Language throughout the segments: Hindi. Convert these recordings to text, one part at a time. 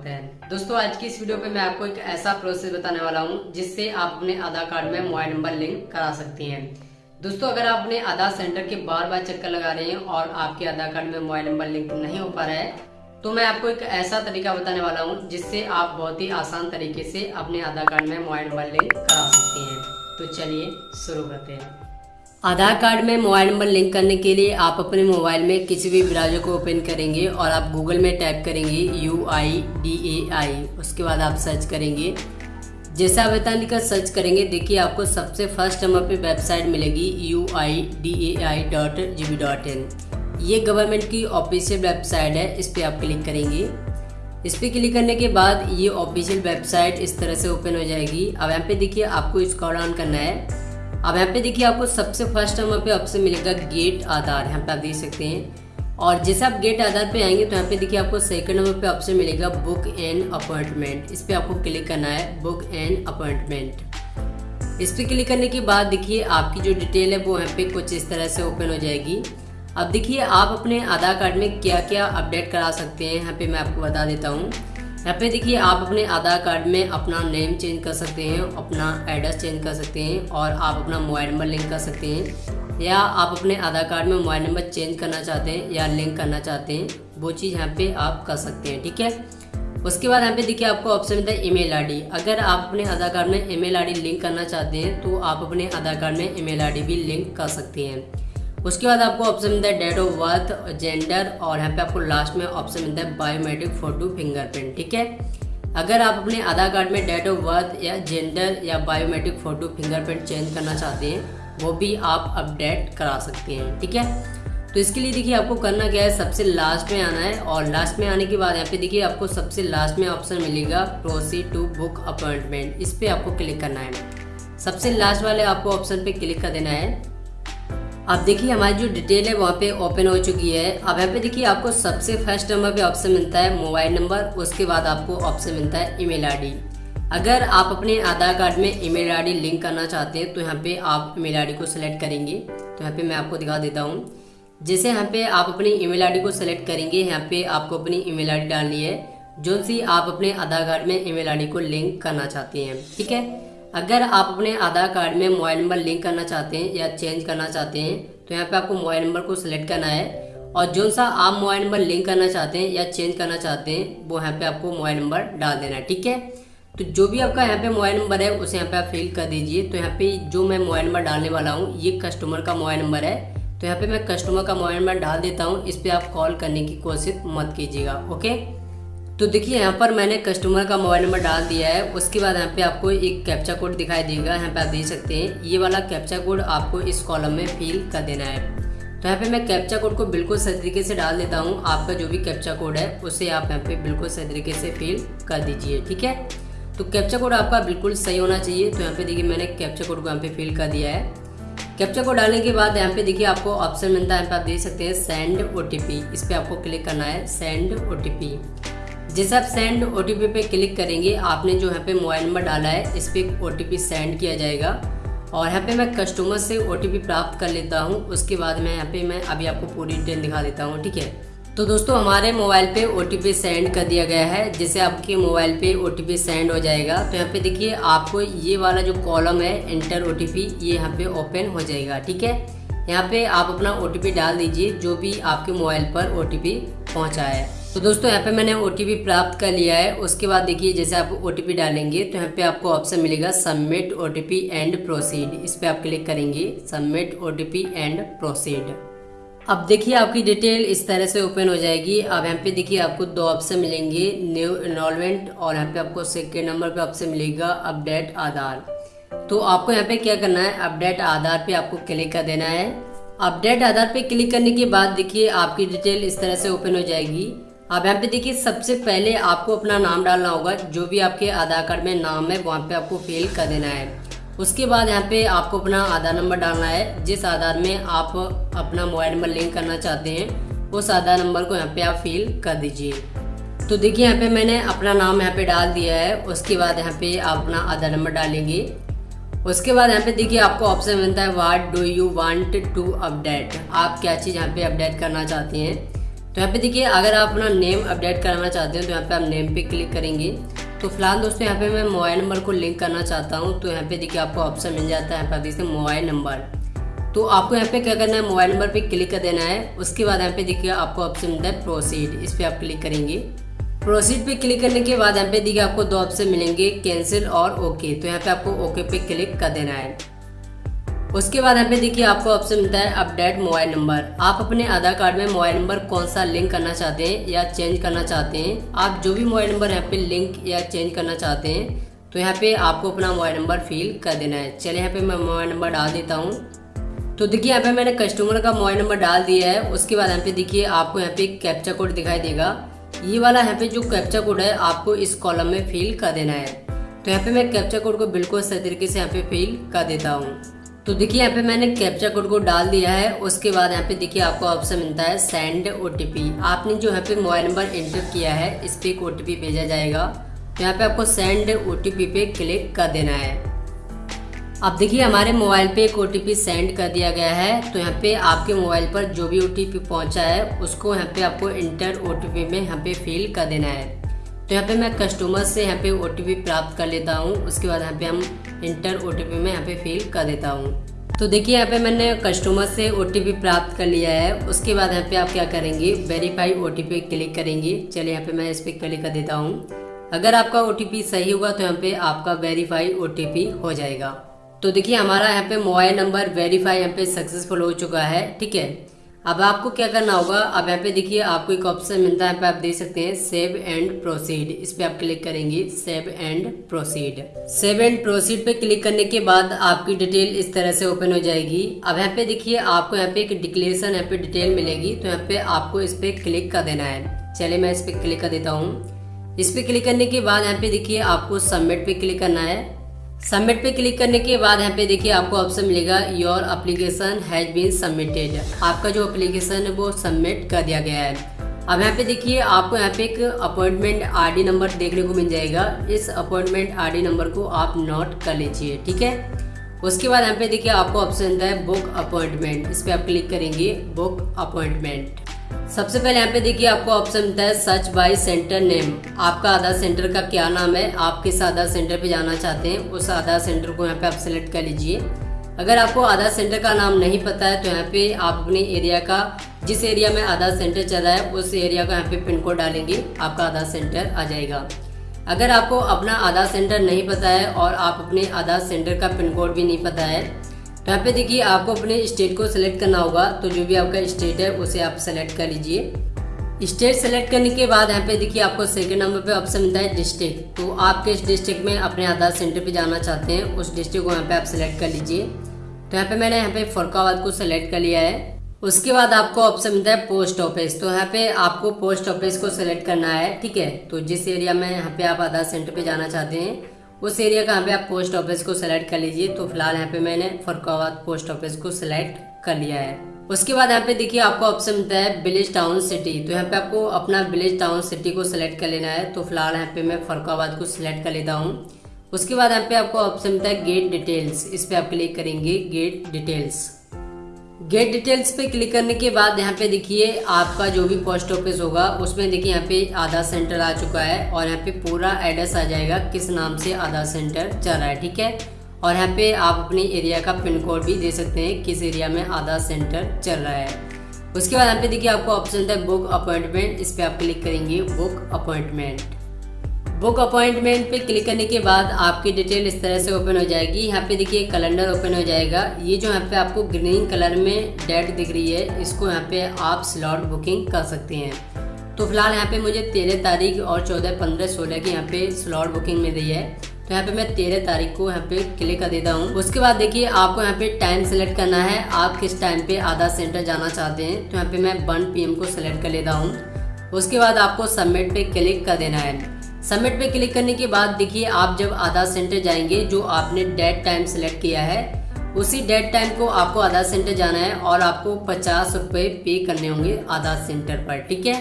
स्वागत है। दोस्तों, आज की इस वीडियो पे मैं आपको एक ऐसा प्रोसेस बताने वाला हूँ, जिससे आप अपने आधार कार्ड में मोबाइल नंबर लिंक करा सकती हैं। दोस्तों, अगर आप अपने आधार सेंटर के बार बार चक्कर लगा रहे हैं और आपके आधार कार्ड में मोबाइल नंबर लिंक नहीं हो पा रहा है तो मैं आपको एक ऐसा तरीका बताने वाला हूँ, जिससे आप बहुत ही आसान तरीके से अपने आधार कार्ड में मोबाइल नंबर लिंक करा सकती हैं। तो चलिए शुरू करते हैं। आधार कार्ड में मोबाइल नंबर लिंक करने के लिए आप अपने मोबाइल में किसी भी ब्राउज़र को ओपन करेंगे और आप गूगल में टाइप करेंगे यू आई डी ए आई उसके बाद आप सर्च करेंगे। जैसा आप वेतन लिखकर सर्च करेंगे, देखिए आपको सबसे फ़र्स्ट नंबर पे वेबसाइट मिलेगी U I D A I dot G B dot in ये गवर्नमेंट की ऑफिशियल वेबसाइट है, इस पर आप क्लिक करेंगे। इस पर क्लिक करने के बाद ये ऑफिशियल वेबसाइट इस तरह से ओपन हो जाएगी। अब यहाँ पे देखिए आपको इसको ऑन करना है। अब यहाँ पे देखिए आपको सबसे फ़र्स्ट नंबर पे ऑप्शन मिलेगा गेट आधार, यहाँ पे आप देख सकते हैं। और जैसे आप गेट आधार पे आएँगे तो यहाँ पे देखिए आपको सेकंड नंबर पे ऑप्शन मिलेगा बुक एंड अपॉइंटमेंट इस पर आपको क्लिक करना है बुक एंड अपॉइंटमेंट इस पर क्लिक करने के बाद देखिए आपकी जो डिटेल है, वो यहाँ पे कुछ इस तरह से ओपन हो जाएगी। अब देखिए आप अपने आधार कार्ड में क्या क्या अपडेट करा सकते हैं, यहाँ पे मैं आपको बता देता हूँ। यहाँ पे देखिए, आप अपने आधार कार्ड में अपना नेम चेंज कर सकते हैं, अपना एड्रेस चेंज कर सकते हैं और आप अपना मोबाइल नंबर लिंक कर सकते हैं। या आप अपने आधार कार्ड में मोबाइल नंबर चेंज करना चाहते हैं या लिंक करना चाहते हैं, वो चीज़ यहाँ पे आप कर सकते हैं, ठीक है? उसके बाद यहाँ पे देखिए, आपको ऑप्शन मिलता है ईमेल आईडी अगर आप अपने आधार कार्ड में ईमेल आईडी लिंक करना चाहते हैं तो आप अपने आधार कार्ड में ईमेल आईडी भी लिंक कर सकते हैं। उसके बाद आपको ऑप्शन मिलता है डेट ऑफ़ बर्थ जेंडर और यहाँ पे आपको लास्ट में ऑप्शन मिलता है बायोमेट्रिक फ़ोटो फिंगरप्रिंट ठीक है? अगर आप अपने आधार कार्ड में डेट ऑफ़ बर्थ या जेंडर या बायोमेट्रिक फ़ोटो फिंगरप्रिंट चेंज करना चाहते हैं, वो भी आप अपडेट करा सकते हैं, ठीक है? तो इसके लिए देखिए आपको करना क्या है, सबसे लास्ट में आना है और लास्ट में आने के बाद यहाँ पे देखिए आपको सबसे लास्ट में ऑप्शन मिलेगा प्रोसीड टू बुक अपॉइंटमेंट इस पर आपको क्लिक करना है। सबसे लास्ट वाले आपको ऑप्शन पे क्लिक कर देना है। अब देखिए, हमारी जो डिटेल है, वहाँ पे ओपन हो चुकी है। अब यहाँ पे देखिए, आपको सबसे फ़र्स्ट नंबर पे ऑप्शन मिलता है मोबाइल नंबर उसके बाद आपको ऑप्शन मिलता है ईमेल आईडी अगर आप अपने आधार कार्ड में ईमेल आईडी लिंक करना चाहते हैं तो यहाँ पे आप ईमेल आईडी को सिलेक्ट करेंगे। तो यहाँ पे मैं आपको दिखा देता हूँ। जैसे यहाँ पे आप अपनी ईमेल आईडी को सिलेक्ट करेंगे, यहाँ पे आपको अपनी ईमेल आईडी डालनी है। जो सी आप अपने आधार कार्ड में ईमेल आईडी को लिंक करना चाहते हैं, ठीक है? अगर आप अपने आधार कार्ड में मोबाइल नंबर लिंक करना चाहते हैं या चेंज करना चाहते हैं तो यहाँ पे आपको मोबाइल नंबर को सिलेक्ट करना है। और जो सा आप मोबाइल नंबर लिंक करना चाहते हैं या चेंज करना चाहते हैं, वो यहाँ पे आपको मोबाइल नंबर डाल देना है, ठीक है? तो जो भी आपका यहाँ पे मोबाइल नंबर है, उसे यहाँ पे आप फिल कर दीजिए। तो यहाँ पे जो मैं मोबाइल नंबर डालने वाला हूँ, ये कस्टमर का मोबाइल नंबर है। तो यहाँ पे मैं कस्टमर का मोबाइल नंबर डाल देता हूँ, इस पर आप कॉल करने की कोशिश मत कीजिएगा, ओके? तो देखिए, यहाँ पर मैंने कस्टमर का मोबाइल नंबर डाल दिया है। उसके बाद यहाँ पे आपको एक कैप्चा कोड दिखाई देगा। यहाँ पे आप देख सकते हैं, ये वाला कैप्चा कोड आपको इस कॉलम में फिल कर देना है। तो यहाँ पे मैं कैप्चा कोड को बिल्कुल सही तरीके से डाल देता हूँ। आपका जो भी कैप्चा कोड है, उसे आप यहाँ पे बिल्कुल सही तरीके से फिल कर दीजिए, ठीक है? तो कैप्चा कोड आपका बिल्कुल सही होना चाहिए। तो यहाँ पे देखिए, मैंने कैप्चा कोड को यहाँ पे फिल कर दिया है। कैप्चा कोड डालने के बाद यहाँ पे देखिए, आपको ऑप्शन मिलता है। यहाँ पे आप देख सकते हैं सेंड ओटीपी इस पर आपको क्लिक करना है सेंड ओटीपी जैसे आप सेंड ओ टी पी पे क्लिक करेंगे, आपने जो यहाँ पे मोबाइल नंबर डाला है, इस पर ओ टी पी सेंड किया जाएगा। और यहाँ पे मैं कस्टमर से ओ टी पी प्राप्त कर लेता हूँ, उसके बाद मैं यहाँ पे मैं अभी आपको पूरी डिटेल दिखा देता हूँ, ठीक है? तो दोस्तों, हमारे मोबाइल पे ओ सेंड कर दिया गया है जैसे आपके मोबाइल पे ओ सेंड हो जाएगा। तो यहाँ पे देखिए, आपको ये वाला जो कॉलम है इंटर ओ ये यहाँ पे ओपन हो जाएगा, ठीक है? यहाँ पे आप अपना ओटीपी डाल दीजिए, जो भी आपके मोबाइल पर ओ टी पहुँचा है। तो दोस्तों, यहाँ पे मैंने ओटीपी प्राप्त कर लिया है। उसके बाद देखिए, जैसे आप ओटीपी डालेंगे तो यहाँ पे आपको ऑप्शन मिलेगा सबमिट ओटीपी एंड प्रोसीड इस पर आप क्लिक करेंगे सबमिट ओटीपी एंड प्रोसीड अब देखिए, आपकी डिटेल इस तरह से ओपन हो जाएगी। अब यहाँ पे देखिए, आपको दो ऑप्शन मिलेंगे न्यू इनरोलमेंट और यहाँ पे आपको सेकेंड नंबर पे ऑप्शन मिलेगा अपडेट आधार। तो आपको यहाँ पे क्या करना है? अपडेट आधार पे आपको क्लिक कर देना है। अपडेट आधार पे क्लिक करने के बाद देखिए, आपकी डिटेल इस तरह से ओपन हो जाएगी। अब यहाँ पे देखिए, सबसे पहले आपको अपना नाम डालना होगा, जो भी आपके आधार कार्ड में नाम है, वहाँ पे आपको फिल कर देना है। उसके बाद यहाँ पे आपको अपना आधार नंबर डालना है। जिस आधार में आप अपना मोबाइल नंबर लिंक करना चाहते हैं, उस आधार नंबर को यहाँ पे आप फिल कर दीजिए। तो देखिए, यहाँ पे मैंने अपना नाम यहाँ पे डाल दिया है। उसके बाद यहाँ पे आप अपना आधार नंबर डालेंगे। उसके बाद यहाँ पे देखिए, आपको ऑप्शन मिलता है what do you want to update आप क्या चीज़ यहाँ पे अपडेट करना चाहते हैं? तो यहाँ पे देखिए, अगर आप अपना नेम अपडेट कराना चाहते हैं तो यहाँ पे आप नेम पे क्लिक करेंगे। तो फ़िलहाल दोस्तों, यहाँ पे मैं मोबाइल नंबर को लिंक करना चाहता हूँ। तो यहाँ पे देखिए, आपको ऑप्शन मिल जाता है, यहाँ पे देखिए मोबाइल नंबर तो आपको यहाँ पे क्या करना है मोबाइल नंबर पे क्लिक कर देना है। उसके बाद यहाँ पे देखिए, आपको ऑप्शन मिलता है प्रोसीड इस पर आप क्लिक करेंगे। प्रोसीड पे क्लिक करने के बाद यहाँ पे देखिए, आपको दो ऑप्शन मिलेंगे कैंसिल और ओके तो यहाँ पे आपको ओके पे क्लिक कर देना है। उसके बाद यहाँ पे देखिए, आपको ऑप्शन मिलता है अपडेट मोबाइल नंबर आप अपने आधार कार्ड में मोबाइल नंबर कौन सा लिंक करना चाहते हैं या चेंज करना चाहते हैं? आप जो भी मोबाइल नंबर यहाँ पे लिंक या चेंज करना चाहते हैं तो यहाँ पे आपको अपना मोबाइल नंबर फिल कर देना है। चलिए, यहाँ पे मैं मोबाइल नंबर डाल देता हूँ। तो देखिए, यहाँ पे मैंने कस्टमर का मोबाइल नंबर डाल दिया है। उसके बाद यहाँ पे देखिए, आपको यहाँ पे कैप्चा कोड दिखाई देगा। ये वाला यहाँ पे जो कैप्चा कोड है, आपको इस कॉलम में फिल कर देना है। तो यहाँ पे मैं कैप्चा कोड को बिल्कुल सही तरीके से यहाँ पे फिल कर देता हूँ। तो देखिए, यहाँ पे मैंने कैप्चा कोड को डाल दिया है। उसके बाद यहाँ पे देखिए, आपको ऑप्शन मिलता है सेंड ओटीपी आपने जो यहाँ पे मोबाइल नंबर एंटर किया है, इस पर एक ओ भेजा जाएगा। तो यहाँ पे आपको सेंड ओटीपी पे क्लिक कर देना है। अब देखिए, हमारे मोबाइल पे एक ओटीपी सेंड कर दिया गया है। तो यहाँ पे आपके मोबाइल पर जो भी ओ पहुँचा है, उसको यहाँ पे आपको इंटर ओ में यहाँ पे फिल कर देना है। तो यहाँ पे मैं कस्टमर से यहाँ पे ओटीपी प्राप्त कर लेता हूँ उसके बाद यहाँ पे हम इंटर OTP में यहाँ पे फिल कर देता हूँ तो देखिए यहाँ पे मैंने कस्टमर से ओटीपी प्राप्त कर लिया है उसके बाद यहाँ पे आप क्या करेंगे वेरीफाई ओ क्लिक करेंगे चलिए यहाँ पे मैं इस पर क्लिक कर देता हूँ अगर आपका ओटीपी सही हुआ तो यहाँ पे आपका वेरीफाई ओटीपी हो जाएगा तो देखिए हमारा यहाँ पे मोबाइल नंबर वेरीफाई यहाँ पे सक्सेसफुल हो चुका है ठीक है अब आपको क्या करना होगा? अब यहाँ पे देखिए, आपको एक ऑप्शन मिलता है, यहाँ पे आप देख सकते हैं सेव एंड प्रोसीड इस पे आप क्लिक करेंगे save and proceed save and proceed पे क्लिक करने के बाद आपकी डिटेल इस तरह से ओपन हो जाएगी। अब यहाँ पे देखिए, आपको यहाँ पे एक डिक्लेरेशन यहाँ पे डिटेल मिलेगी तो यहाँ पे आपको इस पे क्लिक कर देना है। चलिए मैं इस पे क्लिक कर देता हूँ। इस पे क्लिक करने के बाद यहाँ पे देखिए, आपको सबमिट पे क्लिक करना है। सबमिट पे क्लिक करने के बाद यहाँ पे देखिए आपको ऑप्शन मिलेगा your application has been submitted आपका जो अप्लीकेशन है वो सबमिट कर दिया गया है। अब यहाँ पे देखिए आपको यहाँ पे एक अपॉइंटमेंट आरडी नंबर देखने को मिल जाएगा। इस अपॉइंटमेंट आरडी नंबर को आप नोट कर लीजिए, ठीक है? उसके बाद यहाँ पे देखिए आपको ऑप्शन है बुक अपॉइंटमेंट इस पर आप क्लिक करेंगे बुक अपॉइंटमेंट सबसे पहले यहाँ पे देखिए आपको ऑप्शन मिलता है सर्च बाय सेंटर नेम आपका आधार सेंटर का क्या नाम है? आप किस आधार सेंटर पे जाना चाहते हैं, उस आधार सेंटर को यहाँ पे आप सेलेक्ट कर लीजिए। अगर आपको आधार सेंटर का नाम नहीं पता है तो यहाँ पे आप अपने एरिया का, जिस एरिया में आधार सेंटर चल रहा है, उस एरिया का यहाँ पे पिन कोड डालेंगे, आपका आधार सेंटर आ जाएगा। अगर आपको अपना आधार सेंटर नहीं पता है और आप अपने आधार सेंटर का पिन कोड भी नहीं पता है यहाँ पे देखिए, आपको अपने स्टेट को सिलेक्ट करना होगा। तो जो भी आपका स्टेट है, उसे आप सेलेक्ट कर लीजिए। स्टेट सेलेक्ट करने के बाद यहाँ पे देखिए, आपको सेकंड नंबर पे ऑप्शन मिलता है डिस्ट्रिक्ट तो आप किस डिस्ट्रिक्ट में अपने आधार सेंटर पे जाना चाहते हैं, उस डिस्ट्रिक्ट को यहाँ पे आप सेलेक्ट कर लीजिए। तो यहाँ पे मैंने यहाँ पे फरुखाबाद को सिलेक्ट कर लिया है। उसके बाद आपको ऑप्शन मिलता है पोस्ट ऑफ़िस तो यहाँ पे आपको पोस्ट ऑफ़िस को सिलेक्ट करना है, ठीक है? तो जिस एरिया में यहाँ पे आप आधार सेंटर पे जाना चाहते हैं उस एरिया का यहाँ पे आप पोस्ट ऑफ़िस को सेलेक्ट कर लीजिए। तो फ़िलहाल यहाँ पे मैंने फरुखाबाद पोस्ट ऑफ़िस को सिलेक्ट कर लिया है। उसके बाद यहाँ पे देखिए आपको ऑप्शन मिलता है विलेज टाउन सिटी तो यहाँ पे आपको अपना विलेज टाउन सिटी को सिलेक्ट कर लेना है। तो फ़िलहाल यहाँ पे मैं फरुखाबाद को सिलेक्ट कर लेता हूँ। उसके बाद यहाँ पे आपको ऑप्शन मिलता है गेट डिटेल्स इस पर आप क्लिक करेंगे गेट डिटेल्स गेट डिटेल्स पे क्लिक करने के बाद यहाँ पे देखिए आपका जो भी पोस्ट ऑफ़िस होगा, उसमें देखिए यहाँ पे आधार सेंटर आ चुका है और यहाँ पे पूरा एड्रेस आ जाएगा किस नाम से आधार सेंटर चल रहा है, ठीक है? और यहाँ पे आप अपने एरिया का पिन कोड भी दे सकते हैं किस एरिया में आधार सेंटर चल रहा है। उसके बाद यहाँ पे देखिए आपको ऑप्शन था बुक अपॉइंटमेंट इस पर आप क्लिक करेंगे बुक अपॉइंटमेंट बुक अपॉइंटमेंट पे क्लिक करने के बाद आपकी डिटेल इस तरह से ओपन हो जाएगी। यहाँ पे देखिए कैलेंडर ओपन हो जाएगा। ये जो यहाँ पे आपको ग्रीन कलर में डेट दिख रही है, इसको यहाँ पे आप स्लॉट बुकिंग कर सकते हैं। तो फ़िलहाल यहाँ पे मुझे तेरह तारीख और चौदह पंद्रह सोलह की यहाँ पे स्लॉट बुकिंग मिल रही है। तो यहाँ पे मैं तेरह तारीख को यहाँ पे क्लिक कर देता हूँ। उसके बाद देखिए आपको यहाँ पे टाइम सेलेक्ट करना है। आप किस टाइम पे आधार सेंटर जाना चाहते हैं तो यहाँ पे मैं वन पी को सिलेक्ट कर लेता हूँ। उसके बाद आपको सबमिट पे क्लिक कर देना है। सबमिट पे क्लिक करने के बाद देखिए आप जब आधार सेंटर जाएँगे, जो आपने डेट टाइम सेलेक्ट किया है, उसी डेट टाइम को आपको आधार सेंटर जाना है और आपको पचास रुपये पे करने होंगे आधार सेंटर पर, ठीक है?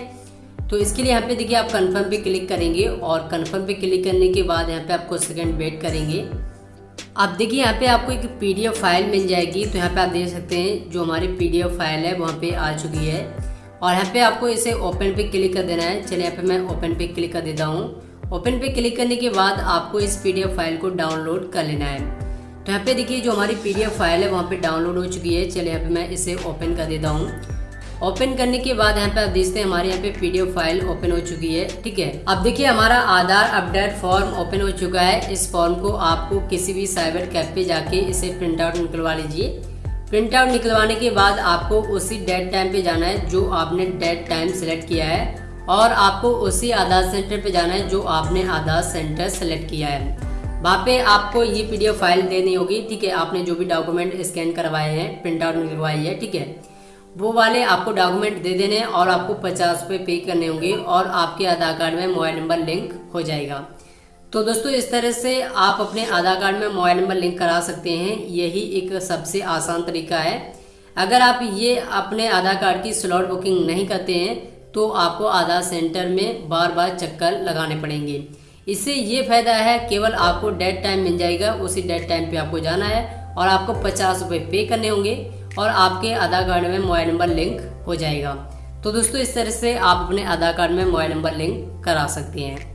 तो इसके लिए यहाँ पे देखिए आप कंफर्म पे क्लिक करेंगे और कंफर्म पे क्लिक करने के बाद यहाँ पे आपको सेकंड वेट करेंगे। आप देखिए यहाँ पे आपको एक पीडीएफ फ़ाइल मिल जाएगी तो यहाँ पे आप देख सकते हैं जो हमारी पीडीएफ फ़ाइल है, वहाँ पे आ चुकी है। और यहाँ पे आपको इसे ओपन पे क्लिक कर देना है। चलिए यहाँ पे मैं ओपन पे क्लिक कर देता हूँ। ओपन पे क्लिक करने के बाद आपको इस पीडीएफ फ़ाइल को डाउनलोड कर लेना है। तो यहाँ पे देखिए जो हमारी पीडीएफ फ़ाइल है, वहाँ पे डाउनलोड हो चुकी है। चलिए यहाँ पे मैं इसे ओपन कर देता हूँ। ओपन करने के बाद यहाँ पे आप देखते हैं हमारे यहाँ पे पीडीएफ फ़ाइल ओपन हो चुकी है, ठीक है? अब देखिए हमारा आधार अपडेट फॉर्म ओपन हो चुका है। इस फॉर्म को आपको किसी भी साइबर कैफ पे जाके इसे प्रिंट आउट निकलवा लीजिए। प्रिंट आउट निकलवाने के बाद आपको उसी डेट टाइम पे जाना है जो आपने डेट टाइम सेलेक्ट किया है। और आपको उसी आधार सेंटर पे जाना है जो आपने आधार सेंटर सेलेक्ट किया है। वहाँ पे आपको ये पीडीएफ फ़ाइल देनी होगी, ठीक है? आपने जो भी डॉक्यूमेंट स्कैन करवाए हैं प्रिंट आउट निकलवाई है, ठीक है? वो वाले आपको डॉक्यूमेंट दे देने और आपको पचास रुपये पे करने होंगे और आपके आधार कार्ड में मोबाइल नंबर लिंक हो जाएगा। तो दोस्तों, इस तरह से आप अपने आधार कार्ड में मोबाइल नंबर लिंक करा सकते हैं। यही एक सबसे आसान तरीका है। अगर आप ये अपने आधार कार्ड की स्लॉट बुकिंग नहीं करते हैं तो आपको आधार सेंटर में बार बार चक्कर लगाने पड़ेंगे। इससे ये फ़ायदा है, केवल आपको डेट टाइम मिल जाएगा, उसी डेट टाइम पे आपको जाना है और आपको पचास रुपये पे करने होंगे और आपके आधार कार्ड में मोबाइल नंबर लिंक हो जाएगा। तो दोस्तों, इस तरह से आप अपने आधार कार्ड में मोबाइल नंबर लिंक करा सकते हैं।